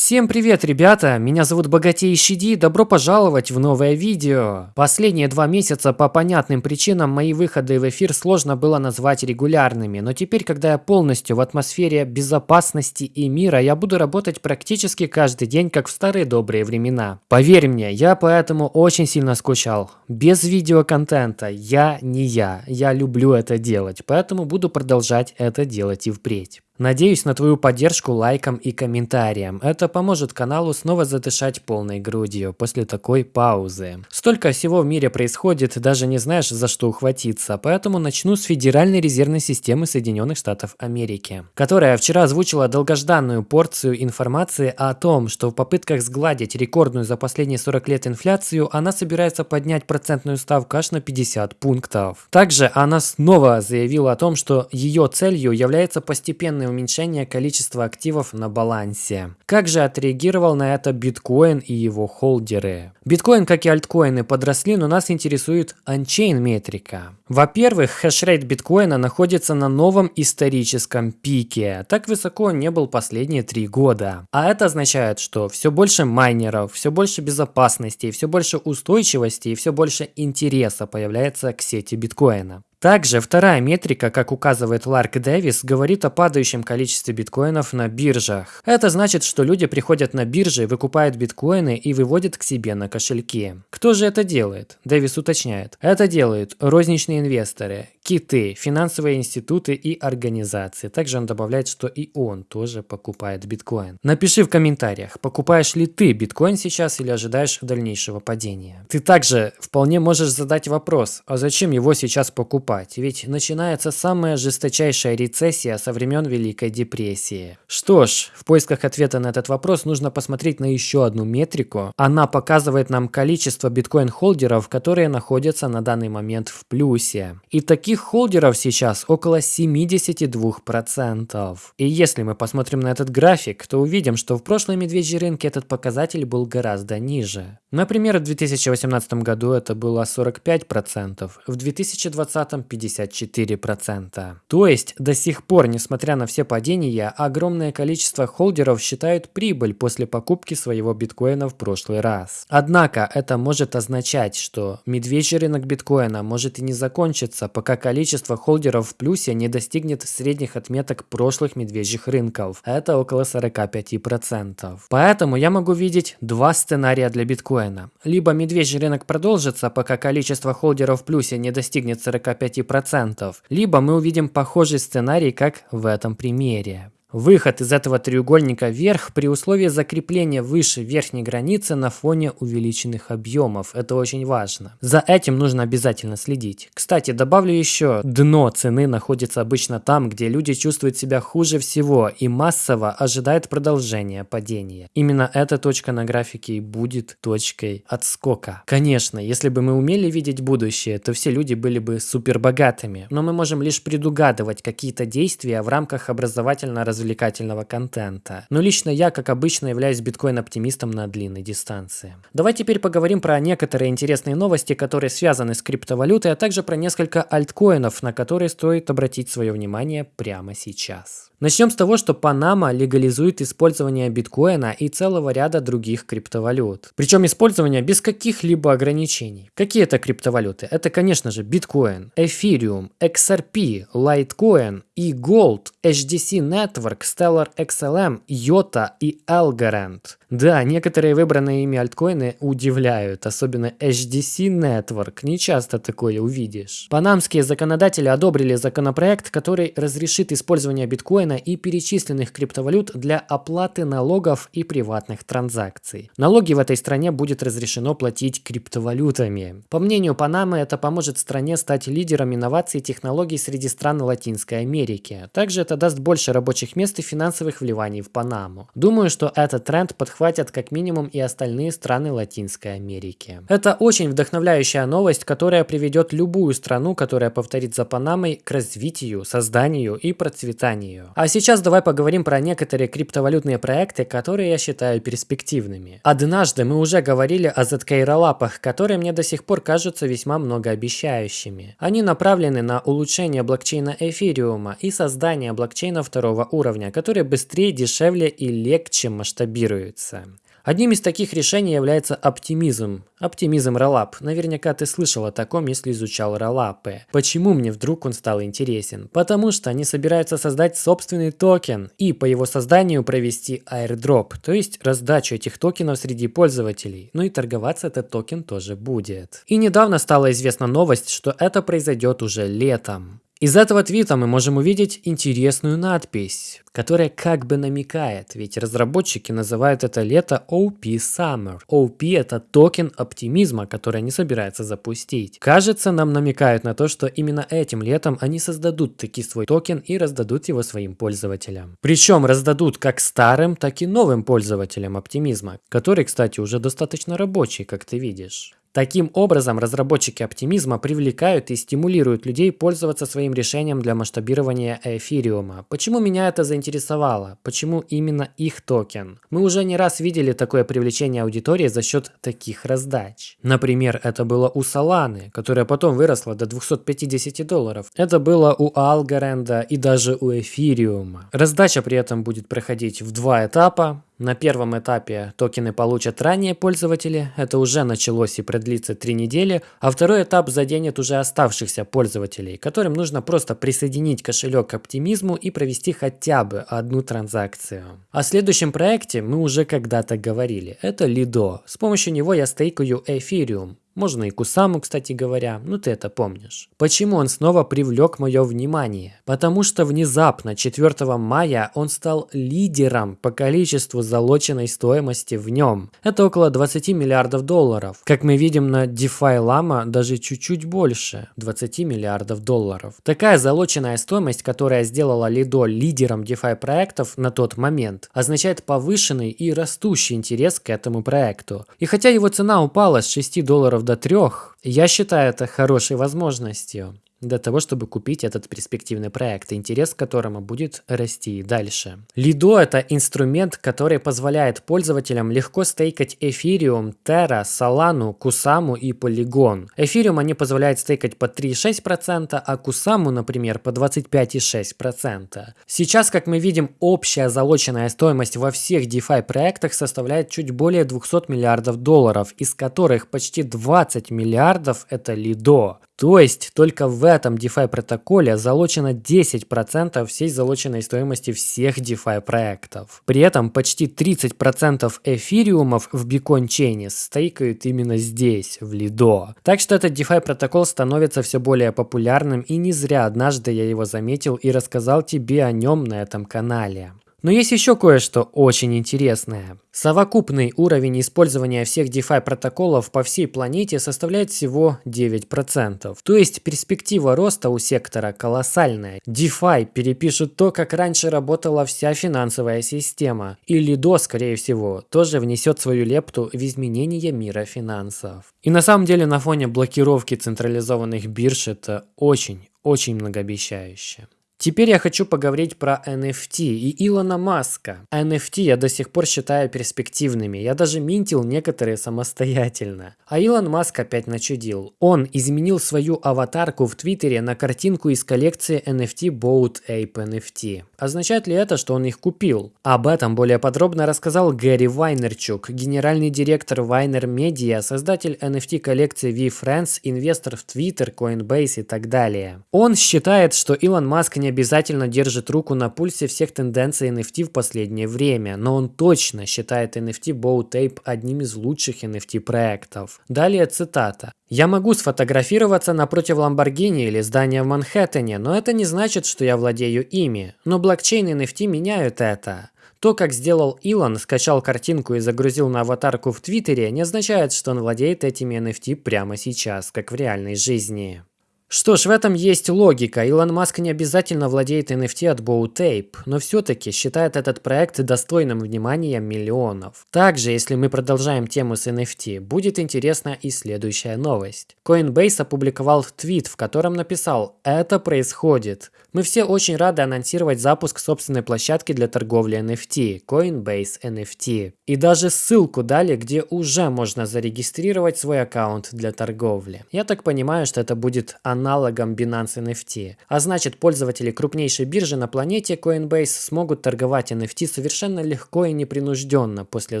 Всем привет, ребята! Меня зовут Богатейший Ди, добро пожаловать в новое видео. Последние два месяца по понятным причинам мои выходы в эфир сложно было назвать регулярными, но теперь, когда я полностью в атмосфере безопасности и мира, я буду работать практически каждый день, как в старые добрые времена. Поверь мне, я поэтому очень сильно скучал. Без видеоконтента я не я, я люблю это делать, поэтому буду продолжать это делать и впредь. Надеюсь на твою поддержку лайком и комментарием. Это поможет каналу снова задышать полной грудью после такой паузы. Столько всего в мире происходит, даже не знаешь за что ухватиться, поэтому начну с Федеральной резервной системы Соединенных Штатов Америки, которая вчера озвучила долгожданную порцию информации о том, что в попытках сгладить рекордную за последние 40 лет инфляцию, она собирается поднять процентную ставку аж на 50 пунктов. Также она снова заявила о том, что ее целью является постепенный уменьшение количества активов на балансе. Как же отреагировал на это биткоин и его холдеры? Биткоин, как и альткоины, подросли, но нас интересует on-chain метрика. Во-первых, хешрейт биткоина находится на новом историческом пике. Так высоко он не был последние три года. А это означает, что все больше майнеров, все больше безопасности, все больше устойчивости и все больше интереса появляется к сети биткоина. Также вторая метрика, как указывает Ларк Дэвис, говорит о падающем количестве биткоинов на биржах. Это значит, что люди приходят на биржи, выкупают биткоины и выводят к себе на кошельки. Кто же это делает? Дэвис уточняет. Это делают розничные инвесторы, киты, финансовые институты и организации. Также он добавляет, что и он тоже покупает биткоин. Напиши в комментариях, покупаешь ли ты биткоин сейчас или ожидаешь дальнейшего падения. Ты также вполне можешь задать вопрос, а зачем его сейчас покупать? ведь начинается самая жесточайшая рецессия со времен Великой депрессии. Что ж, в поисках ответа на этот вопрос нужно посмотреть на еще одну метрику. Она показывает нам количество биткоин-холдеров, которые находятся на данный момент в плюсе. И таких холдеров сейчас около 72%. И если мы посмотрим на этот график, то увидим, что в прошлой медвежьей рынке этот показатель был гораздо ниже. Например, в 2018 году это было 45%, в 2020 ростом 54%. То есть до сих пор, несмотря на все падения, огромное количество холдеров считают прибыль после покупки своего биткоина в прошлый раз. Однако это может означать, что медвежий рынок биткоина может и не закончиться, пока количество холдеров в плюсе не достигнет средних отметок прошлых медвежьих рынков. Это около 45%. Поэтому я могу видеть два сценария для биткоина. Либо медвежий рынок продолжится, пока количество холдеров в плюсе не достигнет 45%, 5%, либо мы увидим похожий сценарий, как в этом примере. Выход из этого треугольника вверх при условии закрепления выше верхней границы на фоне увеличенных объемов. Это очень важно. За этим нужно обязательно следить. Кстати, добавлю еще, дно цены находится обычно там, где люди чувствуют себя хуже всего и массово ожидают продолжения падения. Именно эта точка на графике и будет точкой отскока. Конечно, если бы мы умели видеть будущее, то все люди были бы супер богатыми. Но мы можем лишь предугадывать какие-то действия в рамках образовательно-развлекательного развлекательного контента. Но лично я, как обычно, являюсь биткоин-оптимистом на длинной дистанции. Давай теперь поговорим про некоторые интересные новости, которые связаны с криптовалютой, а также про несколько альткоинов, на которые стоит обратить свое внимание прямо сейчас. Начнем с того, что Панама легализует использование биткоина и целого ряда других криптовалют. Причем использование без каких-либо ограничений. Какие это криптовалюты? Это, конечно же, биткоин, эфириум, XRP, Litecoin, e-Gold, HDC Network, Stellar XLM, IOTA и Algorand. Да, некоторые выбранные ими альткоины удивляют, особенно HDC Network, не часто такое увидишь. Панамские законодатели одобрили законопроект, который разрешит использование биткоина и перечисленных криптовалют для оплаты налогов и приватных транзакций. Налоги в этой стране будет разрешено платить криптовалютами. По мнению Панамы, это поможет стране стать лидером инноваций и технологий среди стран Латинской Америки. Также это даст больше рабочих мест и финансовых вливаний в Панаму. Думаю, что этот тренд подхватят как минимум и остальные страны Латинской Америки. Это очень вдохновляющая новость, которая приведет любую страну, которая повторит за Панамой, к развитию, созданию и процветанию. А сейчас давай поговорим про некоторые криптовалютные проекты, которые я считаю перспективными. Однажды мы уже говорили о ZK-rollup ах, которые мне до сих пор кажутся весьма многообещающими. Они направлены на улучшение блокчейна эфириума и создание блокчейна второго уровня уровня, которые быстрее, дешевле и легче масштабируются. Одним из таких решений является Optimism. Optimism Rollup. Наверняка ты слышал о таком, если изучал rollup ы. Почему мне вдруг он стал интересен? Потому что они собираются создать собственный токен и по его созданию провести airdrop, то есть раздачу этих токенов среди пользователей. Ну и торговаться этот токен тоже будет. И недавно стала известна новость, что это произойдет уже летом. Из этого твита мы можем увидеть интересную надпись, которая как бы намекает, ведь разработчики называют это лето OP Summer. OP это токен оптимизма, который они собираются запустить. Кажется, нам намекают на то, что именно этим летом они создадут таки свой токен и раздадут его своим пользователям. Причем раздадут как старым, так и новым пользователям оптимизма, который, кстати, уже достаточно рабочий, как ты видишь. Таким образом, разработчики оптимизма привлекают и стимулируют людей пользоваться своим решением для масштабирования эфириума. Почему меня это заинтересовало? Почему именно их токен? Мы уже не раз видели такое привлечение аудитории за счет таких раздач. Например, это было у Solana, которая потом выросла до 250 долларов. Это было у Algorand и даже у эфириума. Раздача при этом будет проходить в два этапа. На первом этапе токены получат ранее пользователи, это уже началось и продлится 3 недели, а второй этап заденет уже оставшихся пользователей, которым нужно просто присоединить кошелек к оптимизму и провести хотя бы одну транзакцию. О следующем проекте мы уже когда-то говорили, это Lido. С помощью него я стейкаю Ethereum. Можно и Кусаму, кстати говоря, ну ты это помнишь. Почему он снова привлек мое внимание? Потому что внезапно 4 мая он стал лидером по количеству залоченной стоимости в нем. Это около 20 миллиардов долларов. Как мы видим на DeFi Lama даже чуть-чуть больше 20 миллиардов долларов. Такая залоченная стоимость, которая сделала Lido лидером DeFi проектов на тот момент, означает повышенный и растущий интерес к этому проекту. И хотя его цена упала с 6 долларов до трех, я считаю это хорошей возможностью для того, чтобы купить этот перспективный проект, интерес к которому будет расти дальше. Lido – это инструмент, который позволяет пользователям легко стейкать Ethereum, Terra, Solana, Kusama и Polygon. Ethereum они позволяют стейкать по 3,6%, а Kusama, например, по 25,6%. Сейчас, как мы видим, общая залоченная стоимость во всех DeFi проектах составляет чуть более 200 миллиардов долларов, из которых почти 20 миллиардов – это Lido. То есть только в этом DeFi протоколе залочено 10% всей залоченной стоимости всех DeFi проектов. При этом почти 30% эфириумов в Chain стейкают именно здесь, в Lido. Так что этот DeFi протокол становится все более популярным и не зря однажды я его заметил и рассказал тебе о нем на этом канале. Но есть еще кое-что очень интересное. Совокупный уровень использования всех DeFi протоколов по всей планете составляет всего 9%. То есть перспектива роста у сектора колоссальная. DeFi перепишут то, как раньше работала вся финансовая система. И Lido, скорее всего, тоже внесет свою лепту в изменение мира финансов. И на самом деле на фоне блокировки централизованных бирж это очень, очень многообещающе. Теперь я хочу поговорить про NFT и Илона Маска. NFT я до сих пор считаю перспективными, я даже минтил некоторые самостоятельно. А Илон Маск опять начудил. Он изменил свою аватарку в Твиттере на картинку из коллекции NFT Boat Ape NFT. Означает ли это, что он их купил? Об этом более подробно рассказал Гэри Вайнерчук, генеральный директор Vayner Media, создатель NFT коллекции VFriends, инвестор в Twitter, Coinbase и так далее. Он считает, что Илон Маск не обязательно держит руку на пульсе всех тенденций NFT в последнее время, но он точно считает NFT Bow Tape одним из лучших NFT проектов. Далее цитата. «Я могу сфотографироваться напротив Ламборгини или здания в Манхэттене, но это не значит, что я владею ими. Но блокчейн и NFT меняют это. То, как сделал Илон, скачал картинку и загрузил на аватарку в Твиттере, не означает, что он владеет этими NFT прямо сейчас, как в реальной жизни. Что ж, в этом есть логика. Илон Маск не обязательно владеет NFT от Bowtape, но все-таки считает этот проект достойным внимания миллионов. Также, если мы продолжаем тему с NFT, будет интересна и следующая новость. Coinbase опубликовал твит, в котором написал «Это происходит». Мы все очень рады анонсировать запуск собственной площадки для торговли NFT – Coinbase NFT. И даже ссылку дали, где уже можно зарегистрировать свой аккаунт для торговли. Я так понимаю, что это будет аналогом Binance NFT. А значит, пользователи крупнейшей биржи на планете Coinbase смогут торговать NFT совершенно легко и непринужденно после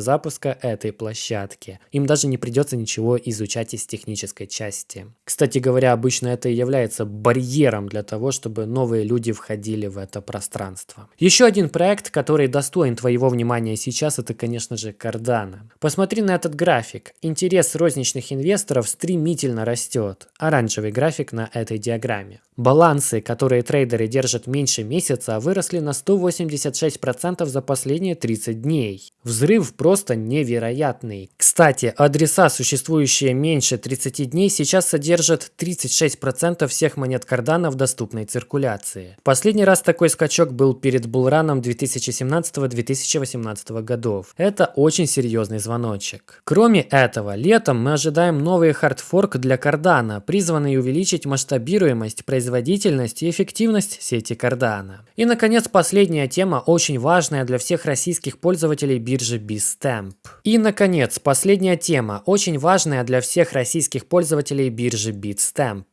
запуска этой площадки. Им даже не придется ничего изучать из технической части. Кстати говоря, обычно это и является барьером для того, чтобы новые люди входили в это пространство. Еще один проект, который достоин твоего внимания сейчас, это, конечно же, Cardano. Посмотри на этот график. Интерес розничных инвесторов стремительно растет. Оранжевый график на этой диаграмме. Балансы, которые трейдеры держат меньше месяца, выросли на 186% за последние 30 дней. Взрыв просто невероятный. Кстати, адреса, существующие меньше 30 дней, сейчас содержат 36% всех монет Cardano в доступной циркуляции. Последний раз такой скачок был перед булраном 2017-2018 годов. Это очень серьезный звоночек. Кроме этого, летом мы ожидаем новый хардфорк для Cardano, призванный увеличить масштабируемость производительность и эффективность сети Cardano. И, наконец, последняя тема, очень важная для всех российских пользователей биржи Bitstamp. И, наконец, последняя тема, очень важная для всех российских пользователей биржи Bitstamp.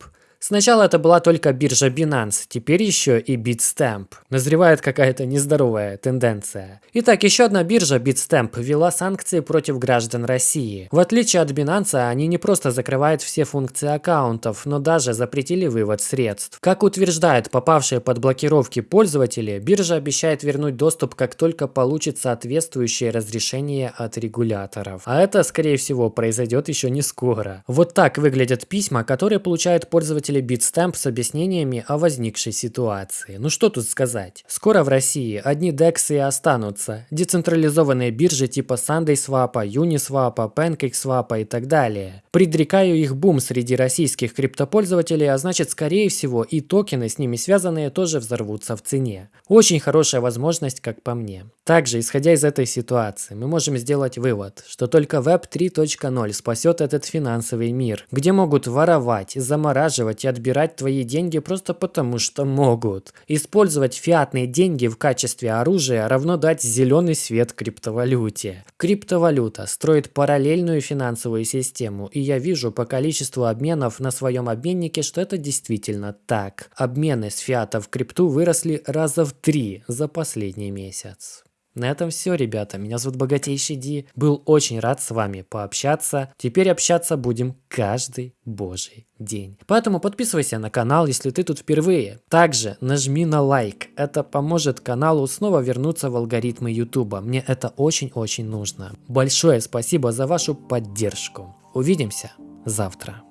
Сначала это была только биржа Binance, теперь еще и Bitstamp. Назревает какая-то нездоровая тенденция. Итак, еще одна биржа Bitstamp ввела санкции против граждан России. В отличие от Binance, они не просто закрывают все функции аккаунтов, но даже запретили вывод средств. Как утверждают попавшие под блокировки пользователи, биржа обещает вернуть доступ, как только получит соответствующее разрешение от регуляторов. А это, скорее всего, произойдет еще не скоро. Вот так выглядят письма, которые получают пользователи пользователи Bitstamp с объяснениями о возникшей ситуации. Ну что тут сказать? Скоро в России одни DEX и останутся. Децентрализованные биржи типа SundaySwap, Uniswap, PancakeSwap и так далее. Предрекаю их бум среди российских криптопользователей, а значит скорее всего и токены с ними связанные тоже взорвутся в цене. Очень хорошая возможность, как по мне. Также, исходя из этой ситуации, мы можем сделать вывод, что только Web 3.0 спасет этот финансовый мир, где могут воровать, замораживать и отбирать твои деньги просто потому, что могут. Использовать фиатные деньги в качестве оружия равно дать зеленый свет криптовалюте. Криптовалюта строит параллельную финансовую систему, и я вижу по количеству обменов на своем обменнике, что это действительно так. Обмены с фиата в крипту выросли раза в три за последний месяц. На этом все, ребята. Меня зовут Богатейший Ди. Был очень рад с вами пообщаться. Теперь общаться будем каждый божий день. Поэтому подписывайся на канал, если ты тут впервые. Также нажми на лайк. Это поможет каналу снова вернуться в алгоритмы YouTube. Мне это очень-очень нужно. Большое спасибо за вашу поддержку. Увидимся завтра.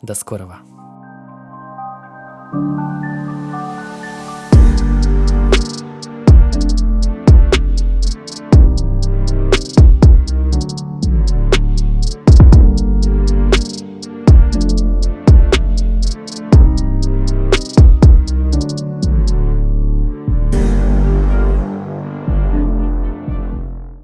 До скорого. thank you